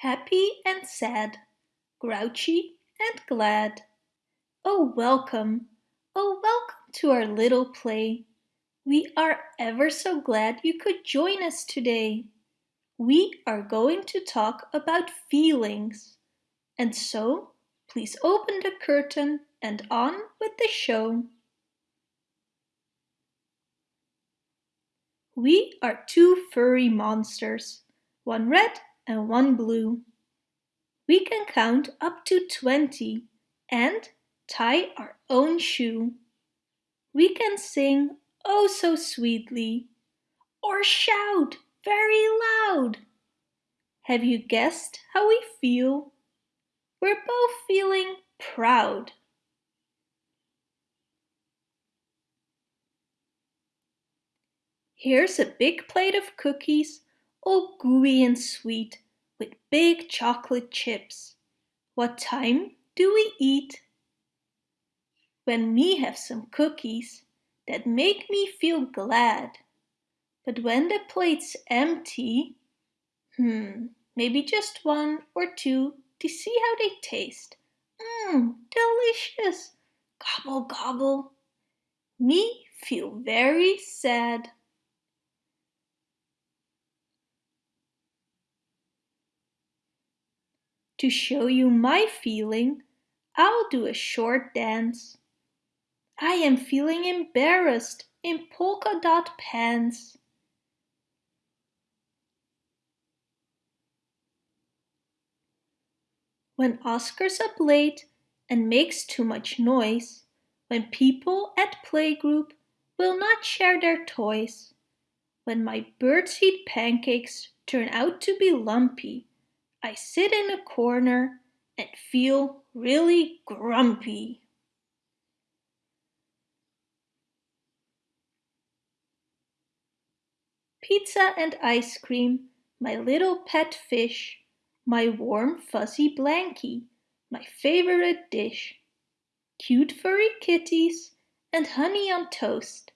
happy and sad, grouchy and glad. Oh, welcome, oh, welcome to our little play. We are ever so glad you could join us today. We are going to talk about feelings. And so, please open the curtain and on with the show. We are two furry monsters, one red and one blue. We can count up to 20 and tie our own shoe. We can sing oh so sweetly or shout very loud. Have you guessed how we feel? We're both feeling proud. Here's a big plate of cookies, all gooey and sweet, with big chocolate chips. What time do we eat? When me have some cookies that make me feel glad. But when the plate's empty, hmm, maybe just one or two to see how they taste. Mmm, delicious! Gobble, gobble. Me feel very sad. To show you my feeling, I'll do a short dance. I am feeling embarrassed in polka dot pants. When Oscar's up late and makes too much noise, when people at playgroup will not share their toys, when my birdseed pancakes turn out to be lumpy, I sit in a corner and feel really grumpy. Pizza and ice cream, my little pet fish, my warm fuzzy blankie, my favorite dish. Cute furry kitties and honey on toast.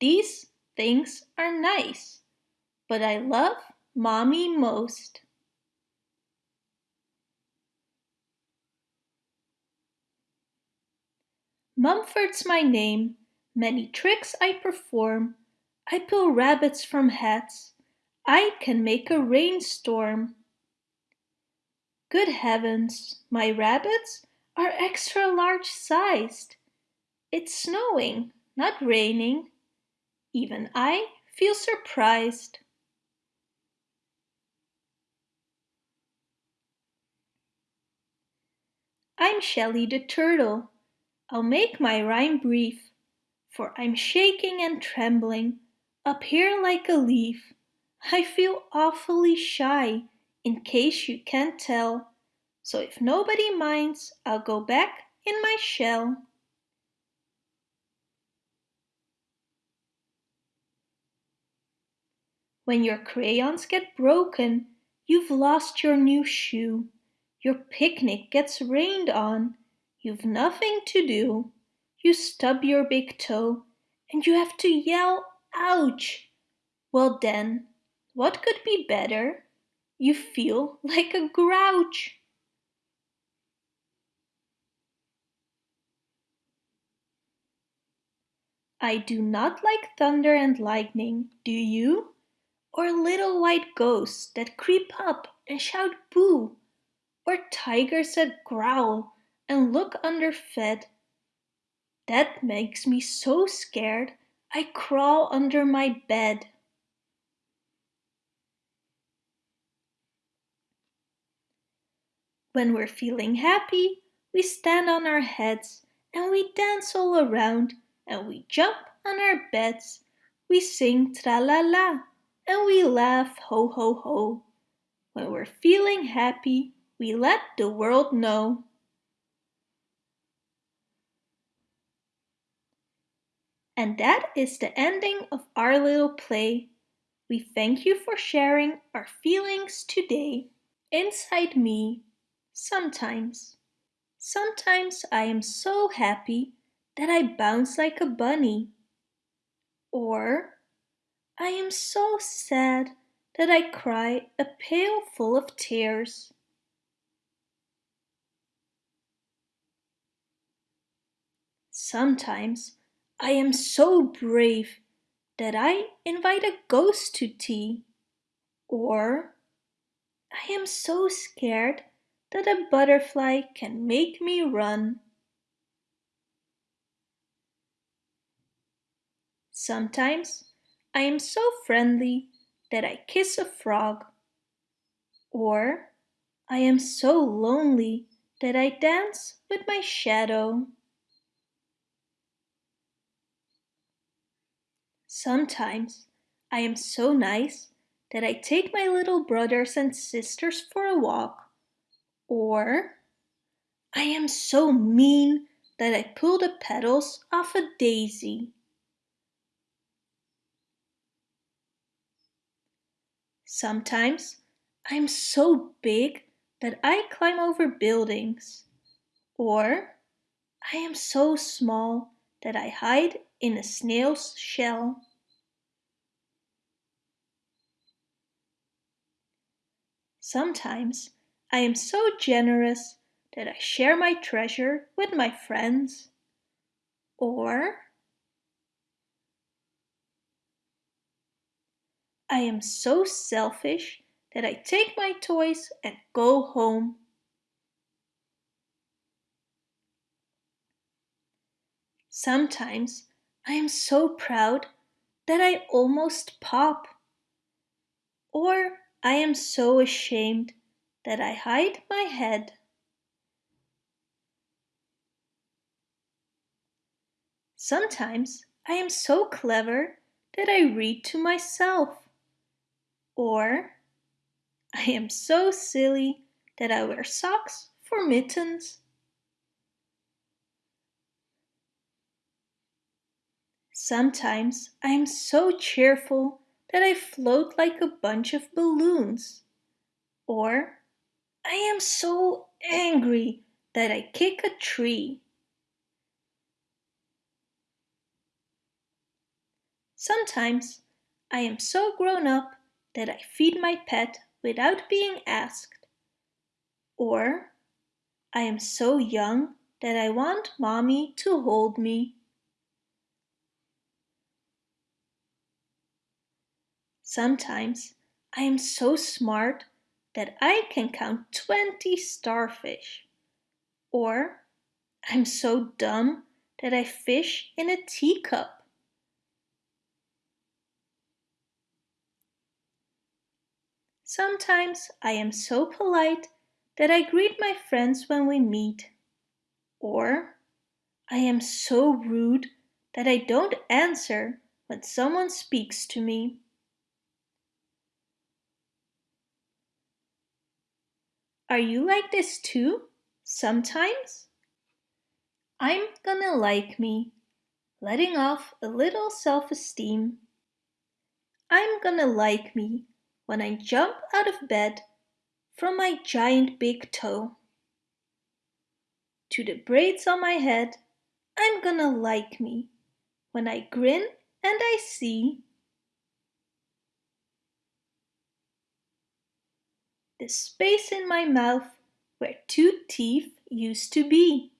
These things are nice, but I love mommy most. Mumford's my name, many tricks I perform. I pull rabbits from hats, I can make a rainstorm. Good heavens, my rabbits are extra large sized. It's snowing, not raining. Even I feel surprised. I'm Shelly the Turtle. I'll make my rhyme brief, for I'm shaking and trembling up here like a leaf. I feel awfully shy, in case you can't tell, so if nobody minds, I'll go back in my shell. When your crayons get broken, you've lost your new shoe, your picnic gets rained on, You've nothing to do. You stub your big toe and you have to yell, ouch! Well then, what could be better? You feel like a grouch. I do not like thunder and lightning, do you? Or little white ghosts that creep up and shout boo, or tigers that growl and look underfed. That makes me so scared I crawl under my bed. When we're feeling happy, we stand on our heads and we dance all around and we jump on our beds. We sing tra-la-la and we laugh ho ho ho. When we're feeling happy, we let the world know. And that is the ending of our little play. We thank you for sharing our feelings today. Inside me, sometimes. Sometimes I am so happy that I bounce like a bunny. Or I am so sad that I cry a pail full of tears. Sometimes I am so brave that I invite a ghost to tea. Or I am so scared that a butterfly can make me run. Sometimes I am so friendly that I kiss a frog. Or I am so lonely that I dance with my shadow. Sometimes I am so nice that I take my little brothers and sisters for a walk. Or I am so mean that I pull the petals off a daisy. Sometimes I'm so big that I climb over buildings. Or I am so small that I hide in a snail's shell. Sometimes I am so generous that I share my treasure with my friends. Or I am so selfish that I take my toys and go home. Sometimes I am so proud that I almost pop. Or I am so ashamed that I hide my head. Sometimes I am so clever that I read to myself. Or I am so silly that I wear socks for mittens. Sometimes I am so cheerful that I float like a bunch of balloons. Or I am so angry that I kick a tree. Sometimes I am so grown up that I feed my pet without being asked. Or I am so young that I want mommy to hold me. Sometimes I am so smart that I can count 20 starfish. Or I'm so dumb that I fish in a teacup. Sometimes I am so polite that I greet my friends when we meet. Or I am so rude that I don't answer when someone speaks to me. Are you like this too? Sometimes? I'm gonna like me, letting off a little self-esteem. I'm gonna like me when I jump out of bed from my giant big toe. To the braids on my head, I'm gonna like me when I grin and I see the space in my mouth where two teeth used to be.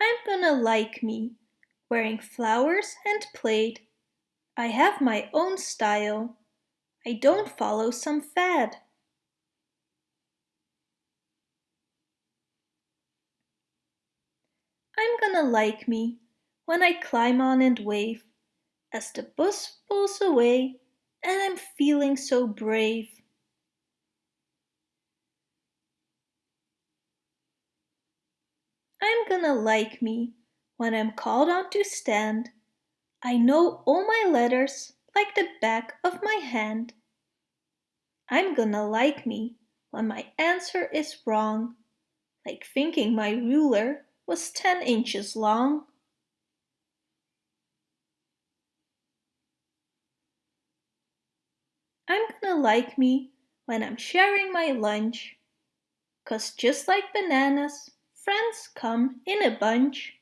I'm gonna like me, wearing flowers and plaid. I have my own style. I don't follow some fad. I'm gonna like me when I climb on and wave as the bus pulls away and I'm feeling so brave. I'm gonna like me when I'm called on to stand. I know all my letters like the back of my hand. I'm gonna like me when my answer is wrong, like thinking my ruler was 10 inches long. like me when I'm sharing my lunch. Cause just like bananas, friends come in a bunch.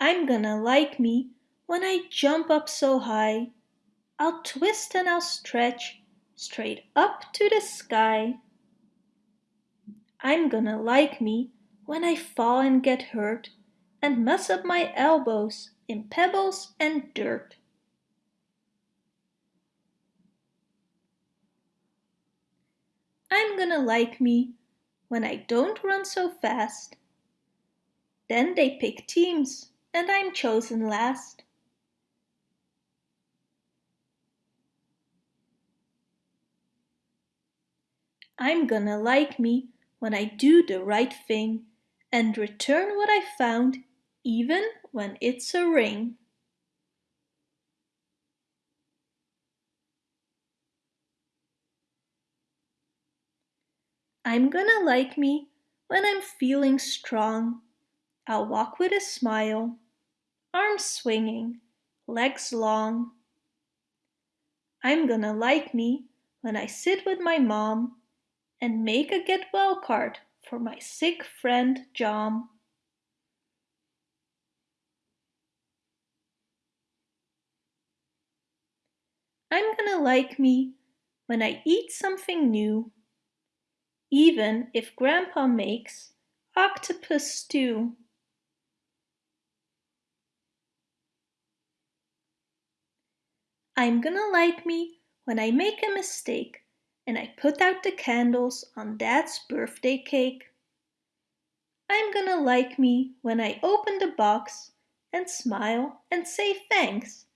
I'm gonna like me when I jump up so high. I'll twist and I'll stretch straight up to the sky. I'm gonna like me when I fall and get hurt and mess up my elbows in pebbles and dirt. I'm gonna like me when I don't run so fast. Then they pick teams and I'm chosen last. I'm gonna like me when I do the right thing and return what I found even when it's a ring. I'm gonna like me when I'm feeling strong. I'll walk with a smile, arms swinging, legs long. I'm gonna like me when I sit with my mom and make a get well card for my sick friend Jom. I'm gonna like me when I eat something new, even if Grandpa makes octopus stew. I'm gonna like me when I make a mistake and I put out the candles on Dad's birthday cake. I'm gonna like me when I open the box and smile and say thanks,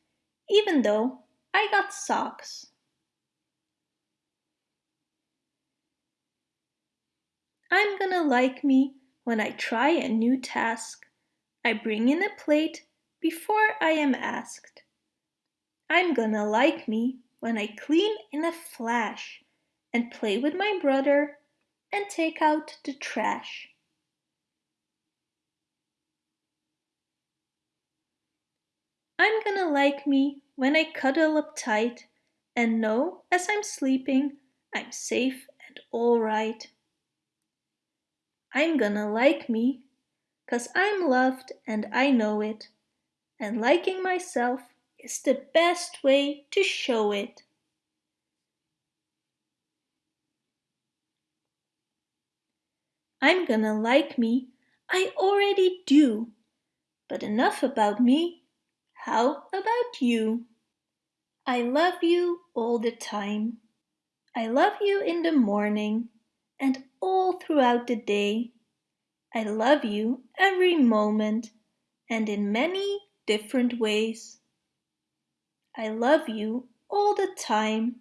even though I got socks. I'm gonna like me when I try a new task. I bring in a plate before I am asked. I'm gonna like me when I clean in a flash and play with my brother and take out the trash. I'm gonna like me when I cuddle up tight and know as I'm sleeping I'm safe and alright. I'm gonna like me cause I'm loved and I know it and liking myself is the best way to show it. I'm gonna like me, I already do. But enough about me, how about you? I love you all the time. I love you in the morning and all throughout the day. I love you every moment and in many different ways. I love you all the time.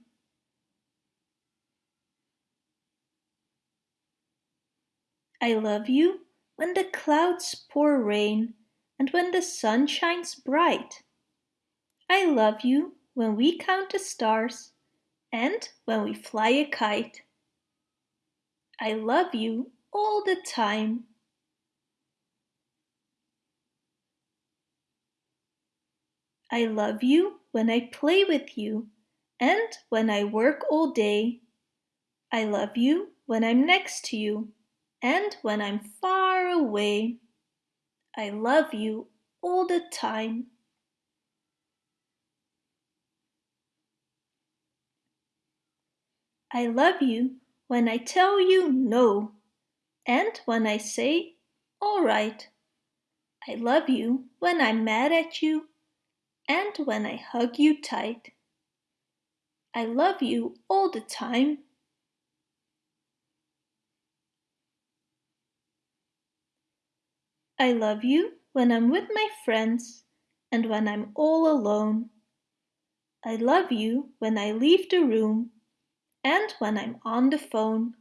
I love you when the clouds pour rain and when the sun shines bright. I love you when we count the stars and when we fly a kite. I love you all the time. I love you when I play with you and when I work all day. I love you when I'm next to you and when I'm far away. I love you all the time. I love you when I tell you no and when I say all right. I love you when I'm mad at you and when I hug you tight. I love you all the time. I love you when I'm with my friends and when I'm all alone. I love you when I leave the room and when I'm on the phone.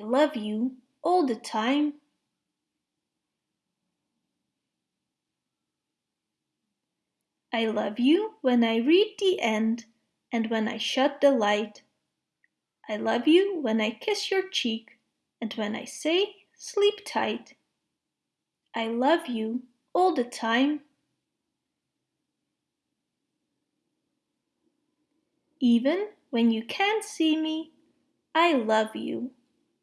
I love you all the time. I love you when I read the end and when I shut the light. I love you when I kiss your cheek and when I say sleep tight. I love you all the time. Even when you can't see me, I love you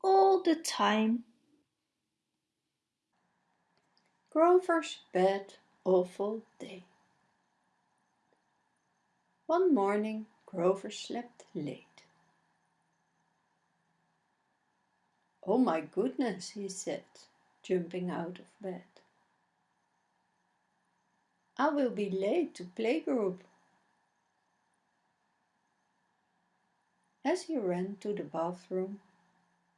all the time. Grover's bad, awful day. One morning Grover slept late. Oh my goodness, he said, jumping out of bed. I will be late to playgroup. As he ran to the bathroom,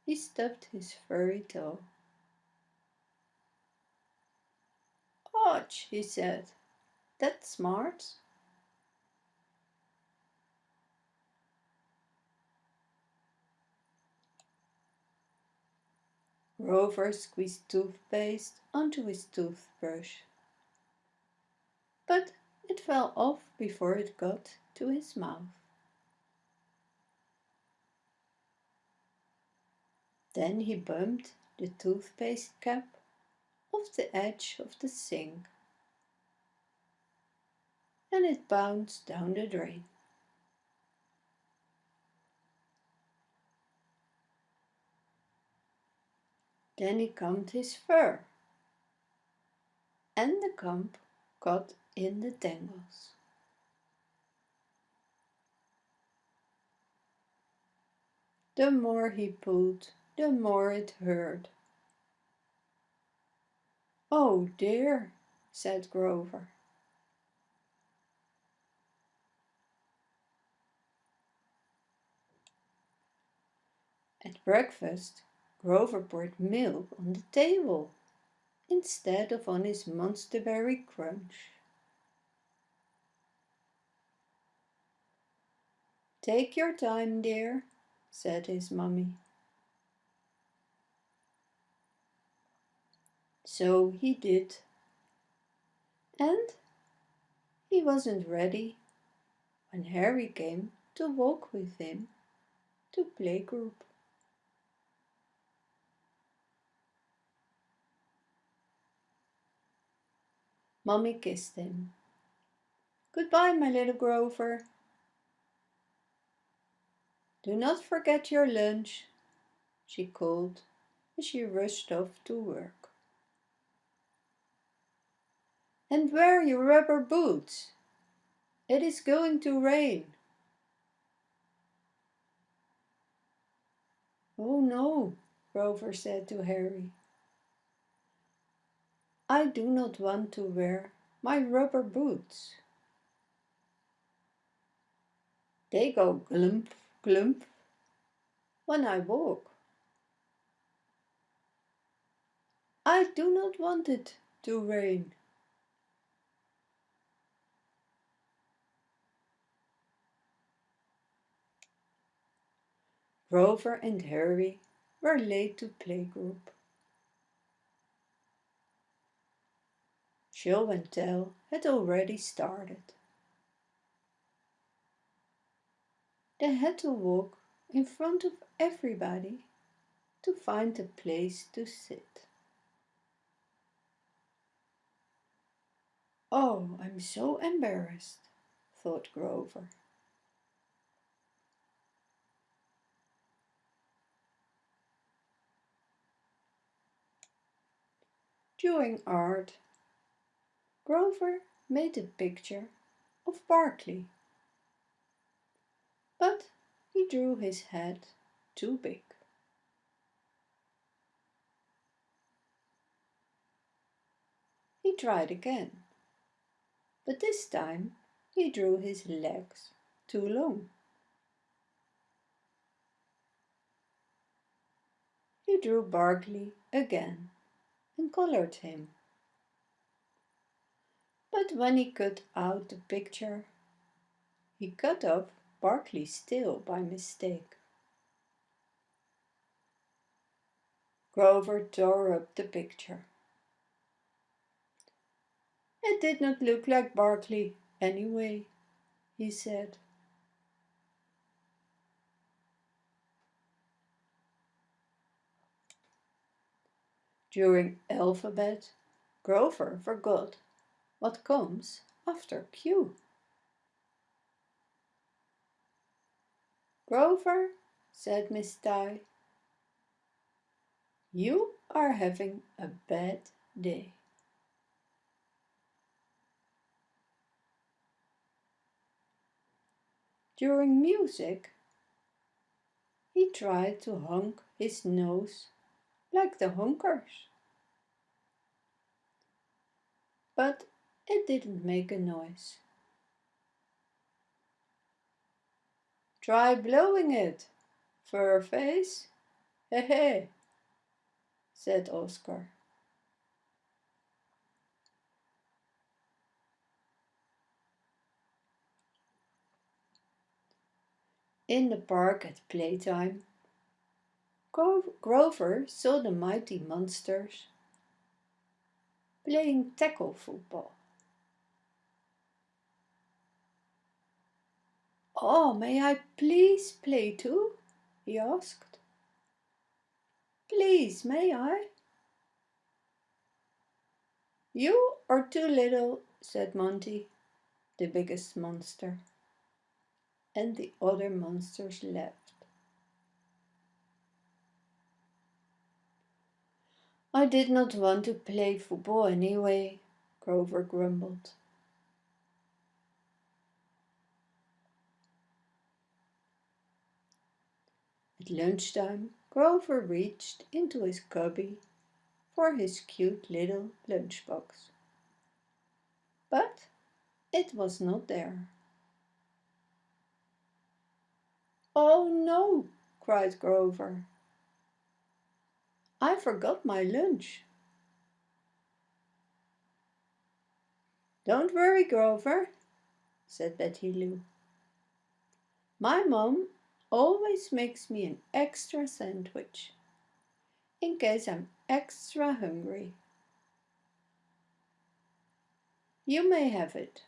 he stubbed his furry toe. Ouch, he said. That's smart. Grover squeezed toothpaste onto his toothbrush. But it fell off before it got to his mouth. Then he bumped the toothpaste cap off the edge of the sink and it bounced down the drain. Then he combed his fur and the comb caught in the tangles. The more he pulled, the more it hurt. Oh dear, said Grover. At breakfast, Grover poured milk on the table instead of on his monsterberry crunch. Take your time, dear, said his mummy. So he did. And he wasn't ready when Harry came to walk with him to playgroup. Mummy kissed him. Goodbye, my little Grover. Do not forget your lunch, she called as she rushed off to work. And wear your rubber boots. It is going to rain. Oh no, Grover said to Harry. I do not want to wear my rubber boots. They go glump, glump when I walk. I do not want it to rain. Grover and Harry were late to playgroup. Show and tell had already started. They had to walk in front of everybody to find a place to sit. Oh, I'm so embarrassed, thought Grover. During art, Grover made a picture of Barkley. But he drew his head too big. He tried again, but this time he drew his legs too long. He drew Barkley again and colored him. But when he cut out the picture, he cut off Barkley's tail by mistake. Grover tore up the picture. It did not look like Barkley anyway, he said. During alphabet, Grover forgot what comes after Q. Grover, said Miss Ty, you are having a bad day. During music, he tried to honk his nose like the honkers. But it didn't make a noise. Try blowing it, fur face. He he, said Oscar. In the park at playtime, Grover saw the mighty monsters playing tackle football. Oh, may I please play too? he asked. Please, may I? You are too little, said Monty, the biggest monster and the other monsters left. I did not want to play football anyway, Grover grumbled. At lunchtime, Grover reached into his cubby for his cute little lunchbox. But it was not there. Oh no, cried Grover. I forgot my lunch. Don't worry, Grover, said Betty Lou. My mom always makes me an extra sandwich in case I'm extra hungry. You may have it.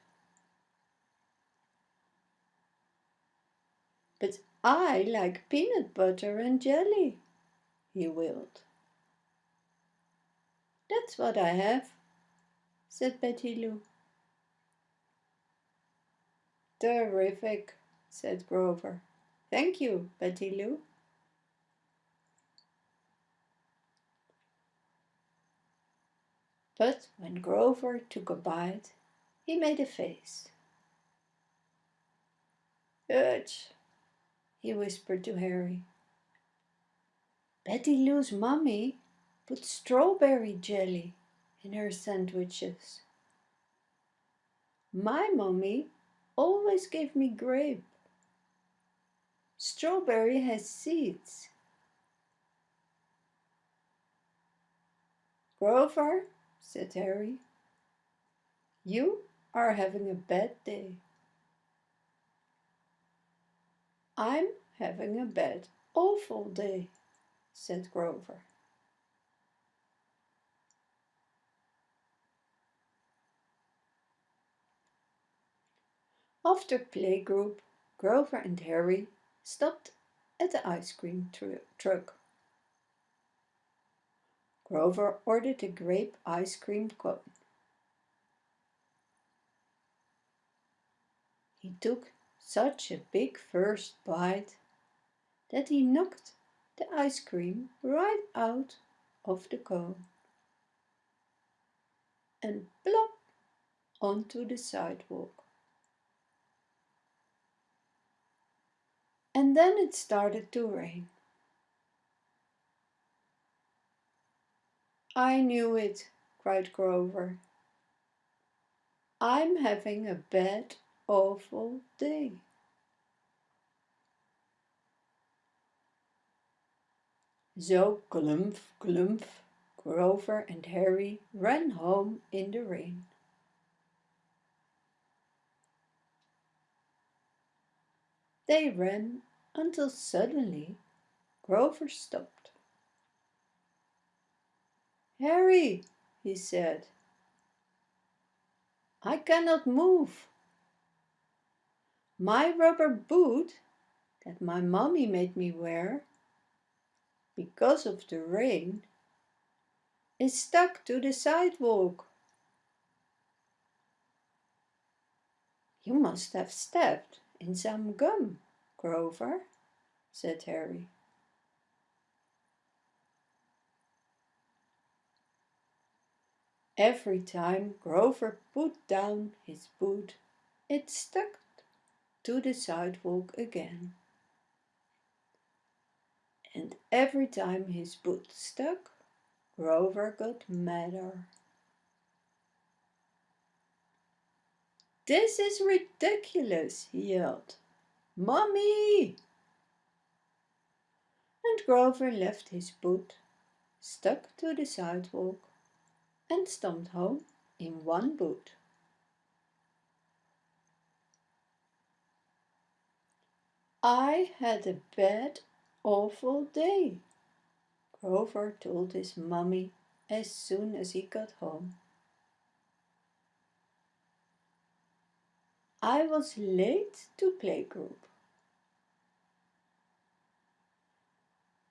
But I like peanut butter and jelly, he wailed. That's what I have, said Betty Lou. Terrific, said Grover. Thank you, Betty Lou. But when Grover took a bite, he made a face. Ugh, he whispered to Harry. Betty Lou's mummy put strawberry jelly in her sandwiches. My mummy always gave me grape. Strawberry has seeds. Grover, said Harry, you are having a bad day. I'm having a bad, awful day, said Grover. After playgroup, Grover and Harry stopped at the ice cream tr truck. Grover ordered a grape ice cream cone. He took such a big first bite that he knocked the ice cream right out of the cone and plop onto the sidewalk. And then it started to rain. I knew it, cried Grover. I'm having a bad awful day. So clump, clump, Grover and Harry ran home in the rain. They ran until suddenly Grover stopped. Harry, he said, I cannot move. My rubber boot that my mommy made me wear because of the rain is stuck to the sidewalk. You must have stepped in some gum, Grover, said Harry. Every time Grover put down his boot, it stuck to the sidewalk again. And every time his boot stuck, Grover got madder. This is ridiculous, he yelled. Mommy! And Grover left his boot, stuck to the sidewalk, and stomped home in one boot. I had a bad, awful day, Grover told his mummy as soon as he got home. I was late to playgroup.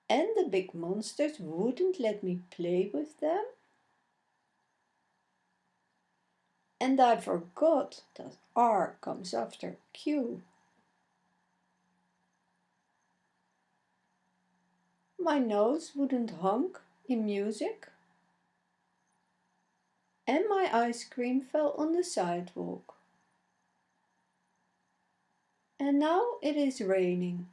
And the big monsters wouldn't let me play with them. And I forgot that R comes after Q. My nose wouldn't honk in music. And my ice cream fell on the sidewalk. And now it is raining.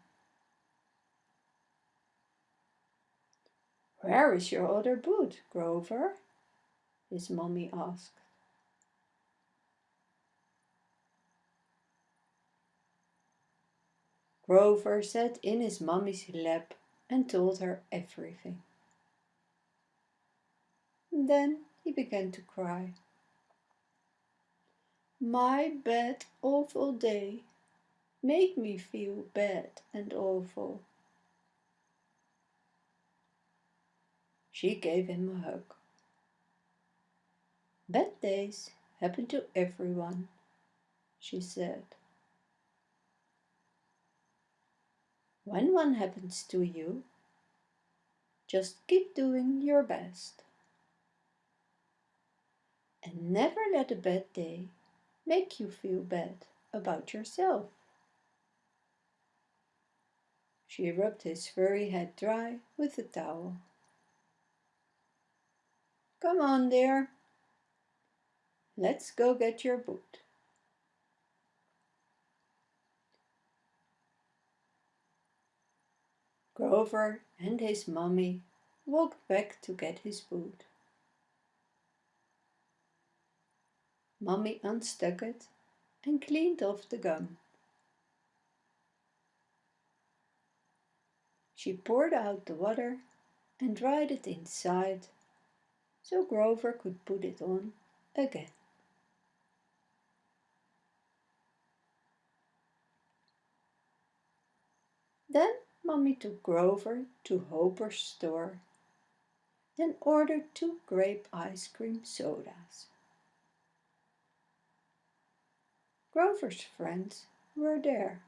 Where is your other boot, Grover? his mommy asked. Grover sat in his mummy's lap and told her everything. Then he began to cry. My bad, awful day, made me feel bad and awful. She gave him a hug. Bad days happen to everyone, she said. When one happens to you, just keep doing your best. And never let a bad day make you feel bad about yourself. She rubbed his furry head dry with a towel. Come on, dear. Let's go get your boot. Grover and his mummy walked back to get his boot. Mummy unstuck it and cleaned off the gum. She poured out the water and dried it inside so Grover could put it on again. Then Mummy took Grover to Hooper's store and ordered two grape ice cream sodas. Grover's friends were there.